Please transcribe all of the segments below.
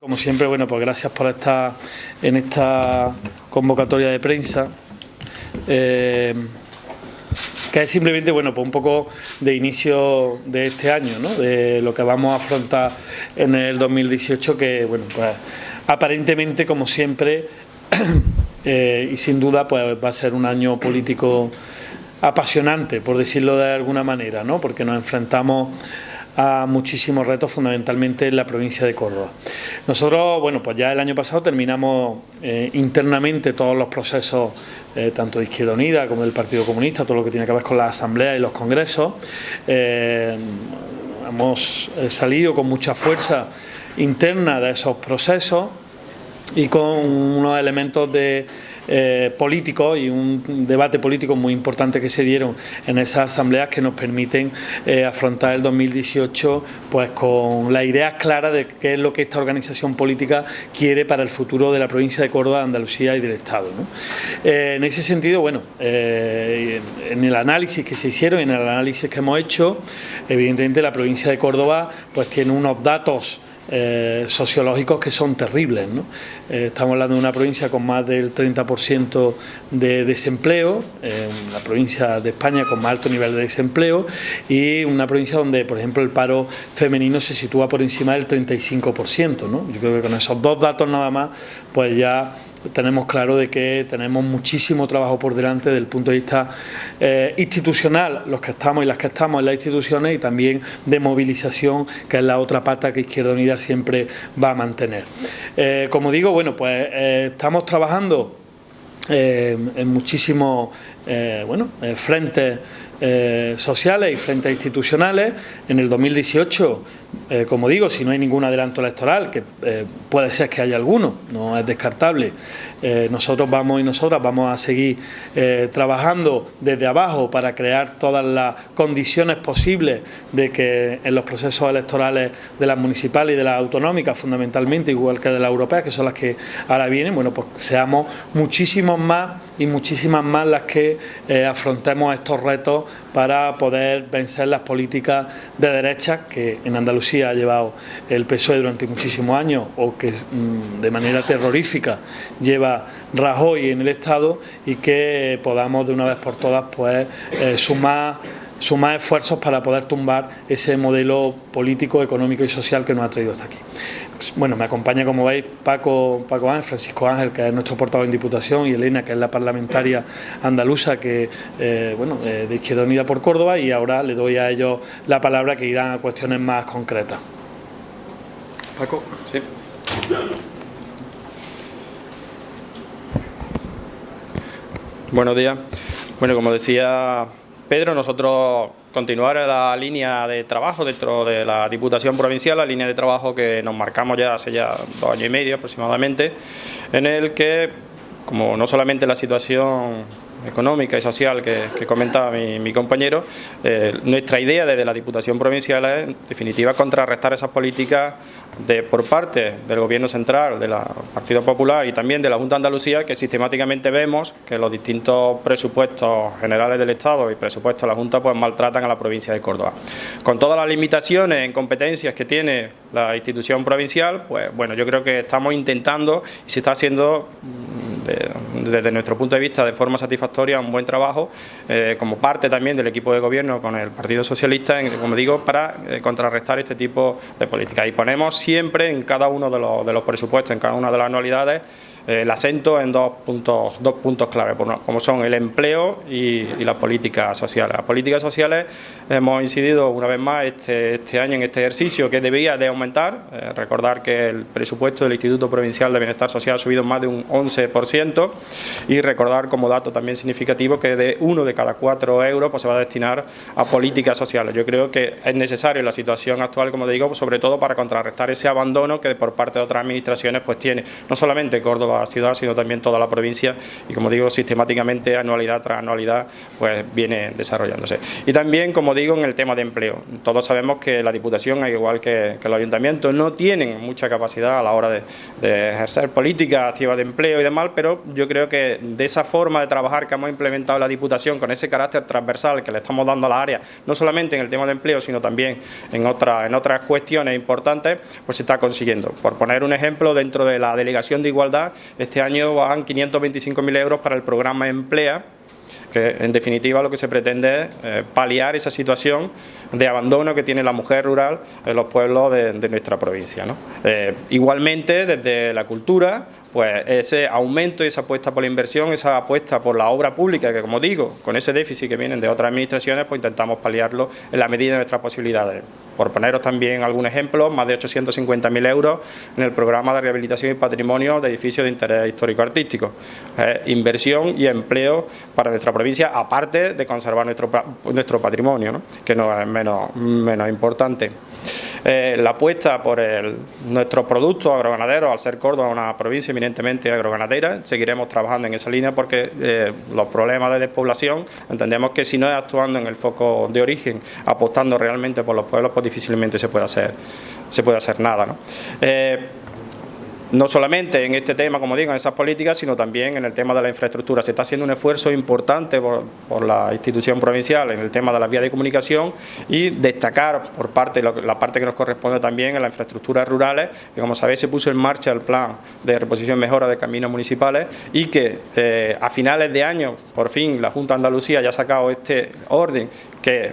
Como siempre, bueno, pues gracias por estar en esta convocatoria de prensa, eh, que es simplemente, bueno, pues un poco de inicio de este año, ¿no? de lo que vamos a afrontar en el 2018, que, bueno, pues aparentemente, como siempre, eh, y sin duda, pues va a ser un año político apasionante, por decirlo de alguna manera, ¿no? porque nos enfrentamos a muchísimos retos, fundamentalmente en la provincia de Córdoba. Nosotros, bueno, pues ya el año pasado terminamos eh, internamente todos los procesos, eh, tanto de Izquierda Unida como del Partido Comunista, todo lo que tiene que ver con la asamblea y los congresos. Eh, hemos salido con mucha fuerza interna de esos procesos y con unos elementos de eh, políticos y un debate político muy importante que se dieron en esas asambleas que nos permiten eh, afrontar el 2018 pues con la idea clara de qué es lo que esta organización política quiere para el futuro de la provincia de Córdoba, Andalucía y del Estado. Eh, en ese sentido, bueno, en el análisis que se hicieron, en el análisis que hemos hecho, evidentemente la provincia de Córdoba pues tiene unos datos eh, sociológicos que son terribles. Eh, estamos hablando de una provincia con más del 30% de desempleo, eh, una provincia de España con más alto nivel de desempleo y una provincia donde, por ejemplo, el paro femenino se sitúa por encima del 35%. ¿no? Yo creo que con esos dos datos nada más, pues ya tenemos claro de que tenemos muchísimo trabajo por delante desde el punto de vista eh, institucional, los que estamos y las que estamos en las instituciones y también de movilización, que es la otra pata que Izquierda Unida siempre va a mantener. Eh, como digo, bueno, pues eh, estamos trabajando en muchísimos bueno, frentes sociales y frentes institucionales. En el 2018 eh, como digo, si no hay ningún adelanto electoral, que eh, puede ser que haya alguno, no es descartable, eh, nosotros vamos y nosotras vamos a seguir trabajando desde abajo para crear todas las condiciones posibles de que en los procesos electorales de las municipales y de las autonómicas, fundamentalmente, igual que de las europeas, que son las que ahora vienen, bueno, pues seamos muchísimos más y muchísimas más las que afrontemos estos retos para poder vencer las políticas de derecha que en Andalucía ha llevado el PSOE durante muchísimos años o que mm, de manera terrorífica lleva Rajoy en el Estado y que podamos de una vez por todas pues eh, sumar sumar esfuerzos para poder tumbar ese modelo político, económico y social que nos ha traído hasta aquí. Bueno, me acompaña, como veis, Paco, Paco Ángel, Francisco Ángel, que es nuestro portavoz en Diputación, y Elena, que es la parlamentaria andaluza, que eh, bueno, de Izquierda Unida por Córdoba, y ahora le doy a ellos la palabra que irán a cuestiones más concretas. Paco. Sí. Buenos días. Bueno, como decía Pedro, nosotros continuar la línea de trabajo dentro de la Diputación Provincial, la línea de trabajo que nos marcamos ya hace ya dos años y medio aproximadamente, en el que, como no solamente la situación económica y social que, comentaba mi, compañero, eh, nuestra idea desde la Diputación Provincial es, en definitiva, contrarrestar esas políticas de, por parte del Gobierno Central, del Partido Popular y también de la Junta de Andalucía, que sistemáticamente vemos que los distintos presupuestos generales del Estado y presupuestos de la Junta pues maltratan a la provincia de Córdoba. Con todas las limitaciones en competencias que tiene la institución provincial, pues bueno, yo creo que estamos intentando y se está haciendo desde nuestro punto de vista de forma satisfactoria un buen trabajo eh, como parte también del equipo de gobierno con el Partido Socialista, como digo, para eh, contrarrestar este tipo de políticas. Y ponemos siempre en cada uno de los, de los presupuestos, en cada una de las anualidades, eh, el acento en dos puntos, dos puntos clave, como son el empleo y, las políticas sociales. Las políticas sociales hemos incidido una vez más este, este año en este ejercicio que debía de aumentar. Eh, recordar que el presupuesto del Instituto Provincial de Bienestar Social ha subido más de un 11% y recordar como dato también significativo que de uno de cada cuatro euros pues, se va a destinar a políticas sociales. Yo creo que es necesario en la situación actual, como digo, sobre todo para contrarrestar ese abandono que por parte de otras administraciones pues tiene no solamente Córdoba Córdoba ciudad, sino también toda la provincia y como digo, sistemáticamente, anualidad tras anualidad, pues viene desarrollándose. Y también, como digo, en el tema de empleo. Todos sabemos que la Diputación, al igual que, que los ayuntamientos, no tienen mucha capacidad a la hora de, de ejercer políticas activas de empleo y demás, pero yo creo que de esa forma de trabajar que hemos implementado la Diputación, con ese carácter transversal que le estamos dando a la área, no solamente en el tema de empleo, sino también en, otra, en otras cuestiones importantes, pues se está consiguiendo. Por poner un ejemplo, dentro de la Delegación de Igualdad, este año van 525.000 euros para el programa Emplea, que en definitiva lo que se pretende es eh, paliar esa situación de abandono que tiene la mujer rural en los pueblos de, nuestra provincia. Eh, igualmente, desde la cultura, pues ese aumento y esa apuesta por la inversión, esa apuesta por la obra pública, que como digo, con ese déficit que vienen de otras administraciones, pues intentamos paliarlo en la medida de nuestras posibilidades. Por poneros también algún ejemplo, más de 850.000 euros en el programa de rehabilitación y patrimonio de edificios de interés histórico-artístico. inversión y empleo para nuestra provincia, aparte de conservar nuestro, nuestro patrimonio, que no es menos, menos importante. Eh, la apuesta por el, nuestros productos agroganaderos, al ser Córdoba una provincia eminentemente agroganadera, seguiremos trabajando en esa línea porque eh, los problemas de despoblación, entendemos que si no es actuando en el foco de origen, apostando realmente por los pueblos, pues difícilmente se puede hacer, se puede hacer nada. ¿no? Eh, no solamente en este tema, como digo, en esas políticas, sino también en el tema de la infraestructura. Se está haciendo un esfuerzo importante por, la institución provincial en el tema de las vías de comunicación y destacar por parte, la parte que nos corresponde también en las infraestructuras rurales, que como sabéis se puso en marcha el plan de reposición y mejora de caminos municipales y que eh, a finales de año, por fin, la Junta de Andalucía ya ha sacado este orden que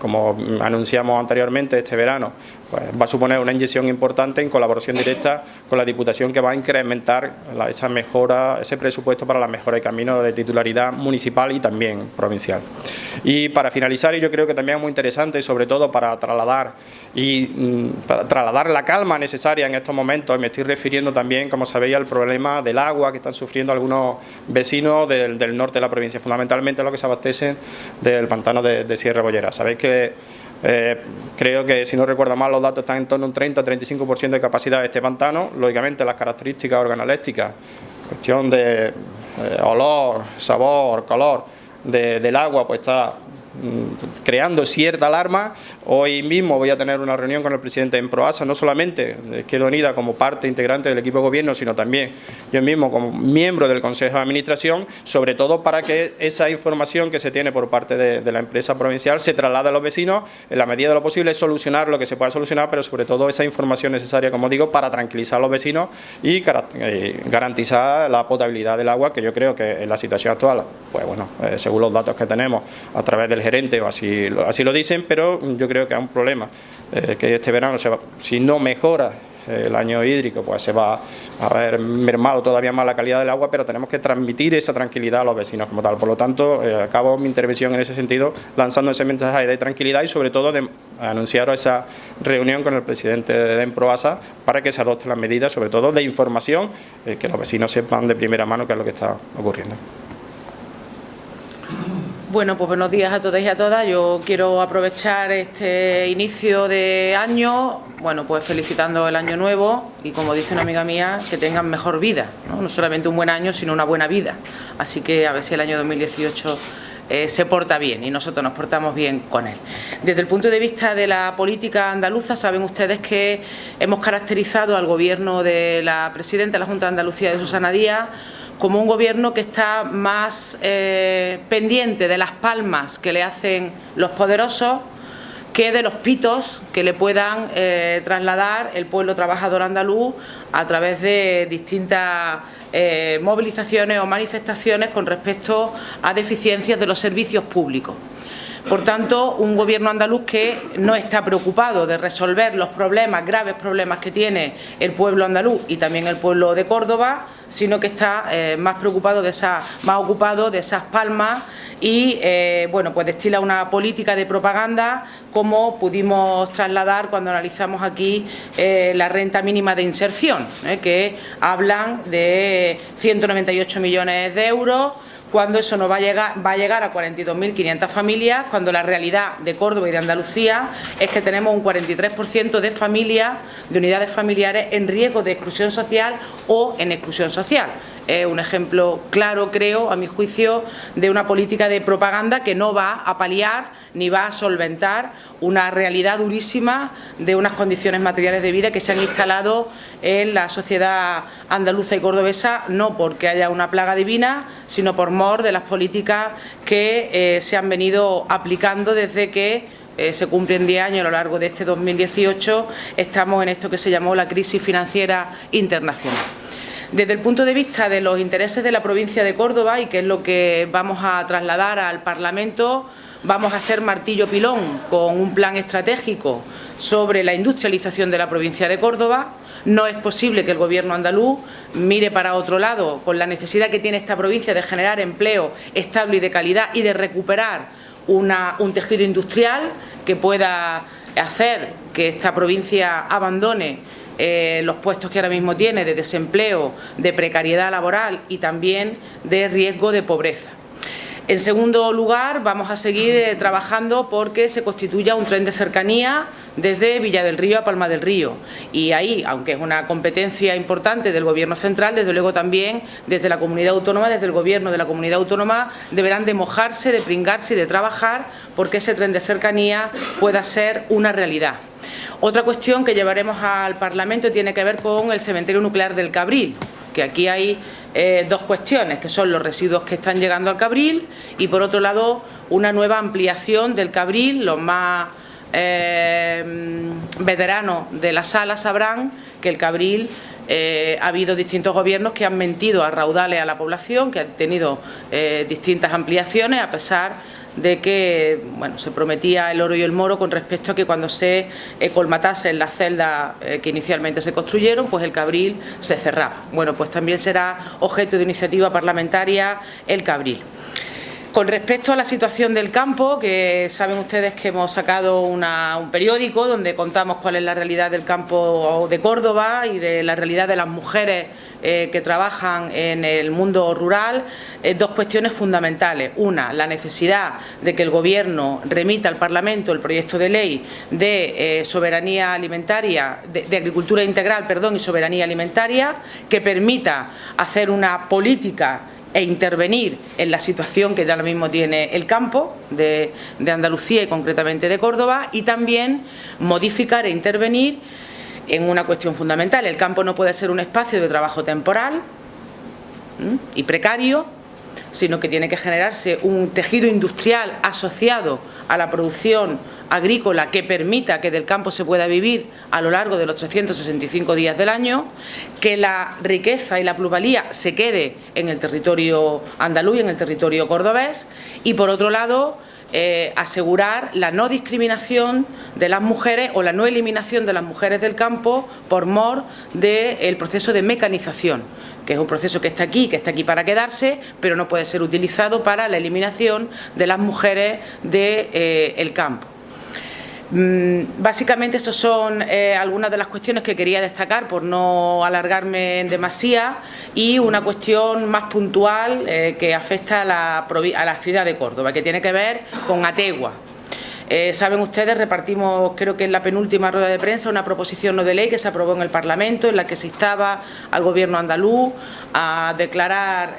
como anunciamos anteriormente este verano, pues va a suponer una inyección importante en colaboración directa con la Diputación que va a incrementar esa mejora, ese presupuesto para la mejora de caminos de titularidad municipal y también provincial. Y para finalizar, y yo creo que también es muy interesante, y sobre todo para trasladar y mm, trasladar la calma necesaria en estos momentos, me estoy refiriendo también, como sabéis, al problema del agua que están sufriendo algunos vecinos del, norte de la provincia, fundamentalmente los que se abastecen del pantano de Sierra Bollera. Sabéis que eh, creo que, si no recuerdo mal, los datos están en torno a un 30-35% de capacidad de este pantano. Lógicamente, las características organolépticas, cuestión de eh, olor, sabor, color del agua, pues está creando cierta alarma Hoy mismo voy a tener una reunión con el presidente en Proasa, no solamente de Izquierda Unida como parte integrante del equipo de gobierno, sino también yo mismo como miembro del Consejo de Administración, sobre todo para que esa información que se tiene por parte de, la empresa provincial se traslade a los vecinos en la medida de lo posible, solucionar lo que se pueda solucionar, pero sobre todo esa información necesaria, como digo, para tranquilizar a los vecinos y eh, garantizar la potabilidad del agua, que yo creo que en la situación actual, pues bueno, eh, según los datos que tenemos a través del gerente, o así, así lo dicen, pero yo creo que es un problema eh, que este verano, se si no mejora eh, el año hídrico, pues se va a haber mermado todavía más la calidad del agua, pero tenemos que transmitir esa tranquilidad a los vecinos como tal. Por lo tanto, eh, acabo mi intervención en ese sentido lanzando ese mensaje de tranquilidad y sobre todo de anunciar esa reunión con el presidente de Emproasa para que se adopten las medidas, sobre todo de información, que los vecinos sepan de primera mano qué es lo que está ocurriendo. Bueno, pues buenos días a todos y a todas. Yo quiero aprovechar este inicio de año, bueno, pues felicitando el año nuevo y como dice una amiga mía, que tengan mejor vida, ¿no? solamente un buen año, sino una buena vida. Así que a ver si el año 2018 eh, se porta bien y nosotros nos portamos bien con él. Desde el punto de vista de la política andaluza, saben ustedes que hemos caracterizado al gobierno de la presidenta de la Junta de Andalucía, de Susana Díaz, como un gobierno que está más eh, pendiente de las palmas que le hacen los poderosos que de los pitos que le puedan eh, trasladar el pueblo trabajador andaluz a través de distintas eh, movilizaciones o manifestaciones con respecto a deficiencias de los servicios públicos. Por tanto, un gobierno andaluz que no está preocupado de resolver los problemas, graves problemas que tiene el pueblo andaluz y también el pueblo de Córdoba, sino que está eh, más preocupado de esa, más ocupado de esas palmas y eh, bueno pues destila una política de propaganda como pudimos trasladar cuando analizamos aquí eh, la renta mínima de inserción, que hablan de 198 millones de euros cuando eso no va a llegar, va a, llegar a 42.500 familias, cuando la realidad de Córdoba y de Andalucía es que tenemos un 43% de familias, de unidades familiares en riesgo de exclusión social o en exclusión social es un ejemplo claro, creo, a mi juicio, de una política de propaganda que no va a paliar ni va a solventar una realidad durísima de unas condiciones materiales de vida que se han instalado en la sociedad andaluza y cordobesa, no porque haya una plaga divina, sino por mor de las políticas que eh, se han venido aplicando desde que eh, se cumplen 10 años a lo largo de este 2018, estamos en esto que se llamó la crisis financiera internacional. Desde el punto de vista de los intereses de la provincia de Córdoba y que es lo que vamos a trasladar al Parlamento, vamos a ser martillo pilón con un plan estratégico sobre la industrialización de la provincia de Córdoba. No es posible que el Gobierno andaluz mire para otro lado con la necesidad que tiene esta provincia de generar empleo estable y de calidad y de recuperar un tejido industrial que pueda hacer que esta provincia abandone eh, los puestos que ahora mismo tiene de desempleo, de precariedad laboral y también de riesgo de pobreza. En segundo lugar, vamos a seguir eh, trabajando porque se constituya un tren de cercanía desde Villa del Río a Palma del Río. Y ahí, aunque es una competencia importante del Gobierno central, desde luego también desde la comunidad autónoma, desde el Gobierno de la comunidad autónoma, deberán de mojarse, de pringarse y de trabajar porque ese tren de cercanía pueda ser una realidad. Otra cuestión que llevaremos al Parlamento tiene que ver con el cementerio nuclear del Cabril, que aquí hay eh, dos cuestiones, que son los residuos que están llegando al Cabril y, por otro lado, una nueva ampliación del Cabril. Los más eh, veteranos de la sala sabrán que el Cabril eh, ha habido distintos gobiernos que han mentido a raudales a la población, que han tenido distintas ampliaciones, a pesar de que bueno, se prometía el oro y el moro con respecto a que cuando se eh, colmatasen las celdas eh, que inicialmente se construyeron, pues el Cabril se cerraba. Bueno, pues también será objeto de iniciativa parlamentaria el Cabril. Con respecto a la situación del campo, que saben ustedes que hemos sacado un periódico donde contamos cuál es la realidad del campo de Córdoba y de la realidad de las mujeres eh, que trabajan en el mundo rural, eh, dos cuestiones fundamentales. Una, la necesidad de que el Gobierno remita al Parlamento el proyecto de ley de eh, soberanía alimentaria, de, agricultura integral perdón, y soberanía alimentaria, que permita hacer una política e intervenir en la situación que ahora mismo tiene el campo de, de Andalucía y concretamente de Córdoba y también modificar e intervenir en una cuestión fundamental. El campo no puede ser un espacio de trabajo temporal y precario, sino que tiene que generarse un tejido industrial asociado a la producción agrícola que permita que del campo se pueda vivir a lo largo de los 365 días del año, que la riqueza y la plusvalía se quede en el territorio andaluz y en el territorio cordobés y por otro lado eh, asegurar la no discriminación de las mujeres o la no eliminación de las mujeres del campo por mor del proceso de mecanización que es un proceso que está aquí, que está aquí para quedarse, pero no puede ser utilizado para la eliminación de las mujeres del eh, campo. Mm, básicamente, esas son eh, algunas de las cuestiones que quería destacar por no alargarme en demasía y una cuestión más puntual eh, que afecta a la, a la, ciudad de Córdoba, que tiene que ver con Ategua. Eh, saben ustedes, repartimos, creo que en la penúltima rueda de prensa, una proposición no de ley que se aprobó en el Parlamento en la que se instaba al Gobierno andaluz a declarar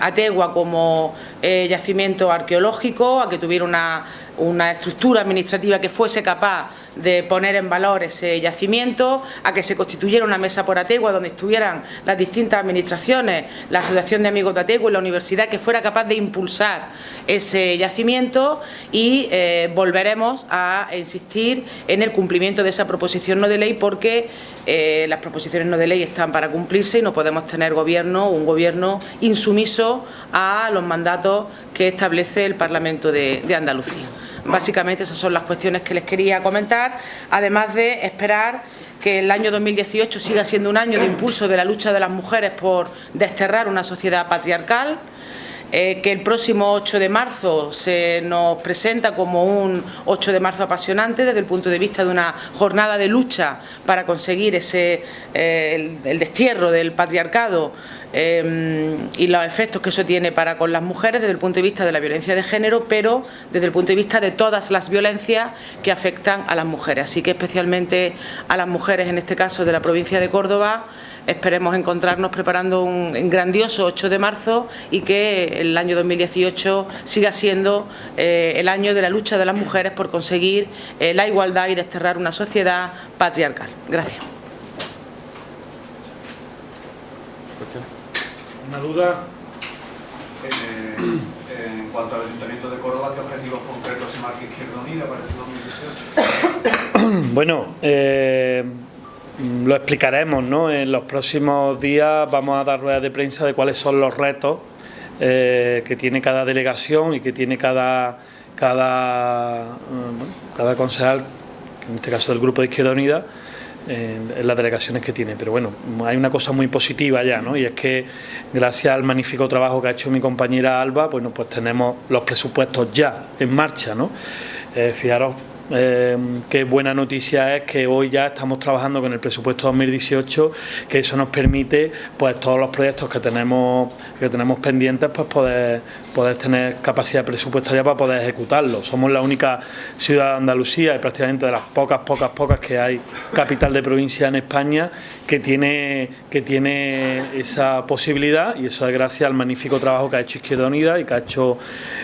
Ategua como yacimiento arqueológico, a que tuviera una una estructura administrativa que fuese capaz de poner en valor ese yacimiento, a que se constituyera una mesa por Ategua donde estuvieran las distintas administraciones, la Asociación de Amigos de Ategua y la Universidad, que fuera capaz de impulsar ese yacimiento y eh, volveremos a insistir en el cumplimiento de esa proposición no de ley porque eh, las proposiciones no de ley están para cumplirse y no podemos tener gobierno, un gobierno insumiso a los mandatos que establece el Parlamento de Andalucía. Básicamente esas son las cuestiones que les quería comentar, además de esperar que el año 2018 siga siendo un año de impulso de la lucha de las mujeres por desterrar una sociedad patriarcal, eh, que el próximo 8 de marzo se nos presenta como un 8 de marzo apasionante desde el punto de vista de una jornada de lucha para conseguir ese, eh, el, destierro del patriarcado eh, y los efectos que eso tiene para con las mujeres desde el punto de vista de la violencia de género, pero desde el punto de vista de todas las violencias que afectan a las mujeres. Así que especialmente a las mujeres, en este caso de la provincia de Córdoba, Esperemos encontrarnos preparando un grandioso 8 de marzo y que el año 2018 siga siendo eh, el año de la lucha de las mujeres por conseguir eh, la igualdad y desterrar una sociedad patriarcal. Gracias. ¿Una duda? Eh, en cuanto al Ayuntamiento de Córdoba, ¿qué objetivos concretos se marca Izquierda Unida para el 2018? Bueno, eh, lo explicaremos, ¿no? En los próximos días vamos a dar ruedas de prensa de cuáles son los retos eh, que tiene cada delegación y que tiene cada, cada, cada concejal, en este caso del Grupo de Izquierda Unida, en las delegaciones que tiene. Pero bueno, hay una cosa muy positiva ya, ¿no? Y es que gracias al magnífico trabajo que ha hecho mi compañera Alba, bueno, pues tenemos los presupuestos ya en marcha, ¿no? Eh, fijaros eh, qué buena noticia es que hoy ya estamos trabajando con el presupuesto 2018, que eso nos permite, pues todos los proyectos que tenemos que tenemos pendientes, pues poder poder tener capacidad presupuestaria para poder ejecutarlo. Somos la única ciudad de Andalucía y prácticamente de las pocas, pocas, pocas que hay capital de provincia en España que tiene, que tiene esa posibilidad y eso es gracias al magnífico trabajo que ha hecho Izquierda Unida y que ha hecho,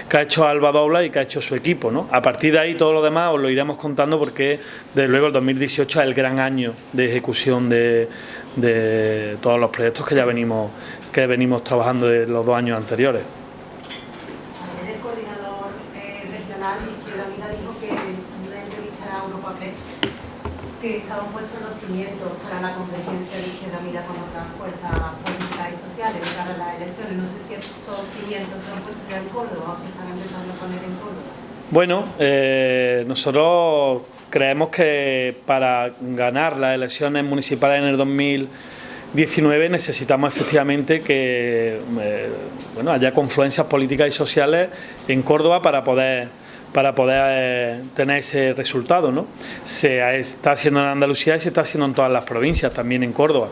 que ha hecho Alba Dobla y que ha hecho su equipo. ¿no? A partir de ahí todo lo demás os lo iremos contando porque desde luego el 2018 es el gran año de ejecución de, de todos los proyectos que ya venimos, que venimos trabajando de los dos años anteriores. que estaban puestos los cimientos para la convergencia de Izquierda Unida con otras fuerzas políticas y sociales para las elecciones. No sé si esos cimientos se han puesto ya en Córdoba o se están empezando a poner en Córdoba. Bueno, eh, nosotros creemos que para ganar las elecciones municipales en el 2019 necesitamos efectivamente que eh, bueno, haya confluencias políticas y sociales en Córdoba para poder para poder eh, tener ese resultado. ¿no? Se está haciendo en Andalucía y se está haciendo en todas las provincias, también en Córdoba.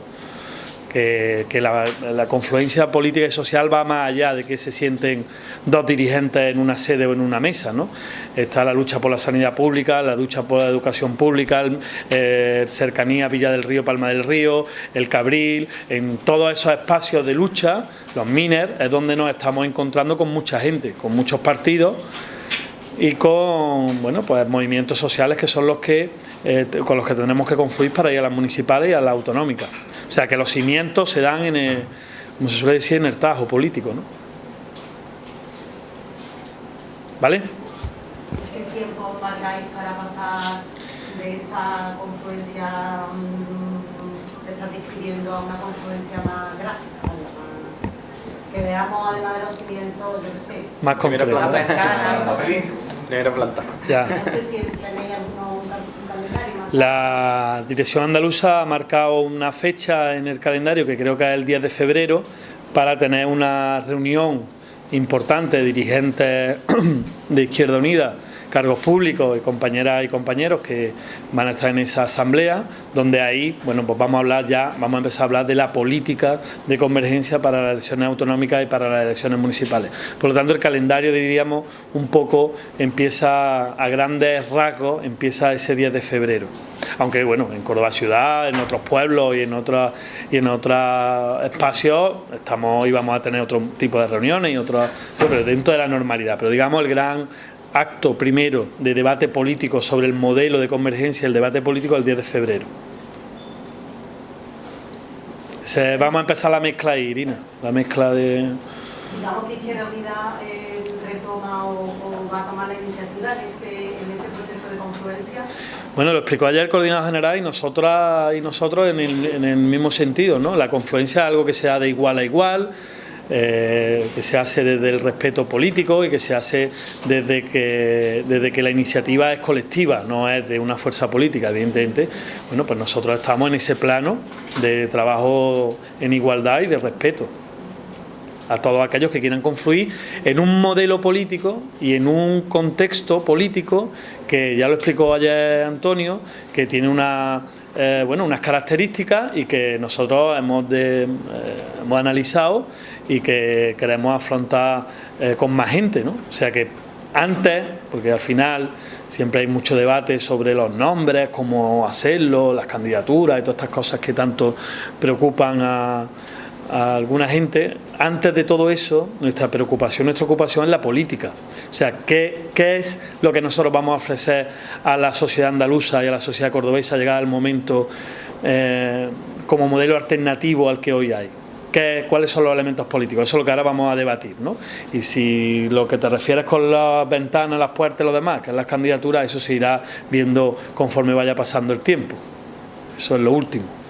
Que, la, confluencia política y social va más allá de que se sienten dos dirigentes en una sede o en una mesa. ¿no? Está la lucha por la sanidad pública, la lucha por la educación pública, eh, cercanía Villa del Río, Palma del Río, el Cabril, en todos esos espacios de lucha, los miners, es donde nos estamos encontrando con mucha gente, con muchos partidos y con bueno pues movimientos sociales que son los que eh, con los que tenemos que confluir para ir a las municipales y a las autonómicas. O sea que los cimientos se dan en el, como se suele decir, en el tajo político, ¿no? ¿Vale? ¿Qué tiempo pagáis para pasar de esa confluencia mm, que estás describiendo a una confluencia más gráfica? que veamos además de los cimientos, yo qué sé. Más concreto. Primera planta. Ya. No sé si tenéis más. La dirección andaluza ha marcado una fecha en el calendario que creo que es el 10 de febrero para tener una reunión importante de dirigentes de Izquierda Unida cargos públicos y compañeras y compañeros que van a estar en esa asamblea, donde ahí, bueno, pues vamos a hablar ya, vamos a empezar a hablar de la política de convergencia para las elecciones autonómicas y para las elecciones municipales. Por lo tanto, el calendario, diríamos, un poco empieza a grandes rasgos, empieza ese 10 de febrero aunque bueno, en Córdoba ciudad, en otros pueblos y en otros y en otros espacios estamos y vamos a tener otro tipo de reuniones y otros, pero dentro de la normalidad. Pero digamos el gran acto primero de debate político sobre el modelo de convergencia, el debate político el 10 de febrero. Se, vamos a empezar la mezcla ahí, Irina, la mezcla de... Digamos que Izquierda Unida eh, retoma o, o, va a tomar la iniciativa en ese, en ese proceso de confluencia. Bueno, lo explicó ayer el coordinador general y nosotras y nosotros en el, en el mismo sentido, ¿no? La confluencia es algo que sea de igual a igual, eh, que se hace desde el respeto político y que se hace desde que, desde que la iniciativa es colectiva, no es de una fuerza política, evidentemente. Bueno, pues nosotros estamos en ese plano de trabajo en igualdad y de respeto a todos aquellos que quieran confluir en un modelo político y en un contexto político que ya lo explicó ayer Antonio, que tiene una, eh, bueno, unas características y que nosotros hemos, eh, hemos analizado y que queremos afrontar eh, con más gente. ¿no? O sea que antes, porque al final siempre hay mucho debate sobre los nombres, cómo hacerlo, las candidaturas y todas estas cosas que tanto preocupan a, alguna gente. Antes de todo eso, nuestra preocupación, nuestra ocupación es la política. O sea, ¿qué, qué es lo que nosotros vamos a ofrecer a la sociedad andaluza y a la sociedad cordobesa llegar al momento eh, como modelo alternativo al que hoy hay? Cuáles son los elementos políticos. Eso es lo que ahora vamos a debatir. ¿no? Y si lo que te refieres con las ventanas, las puertas y lo demás, que es las candidaturas, eso se irá viendo conforme vaya pasando el tiempo. Eso es lo último.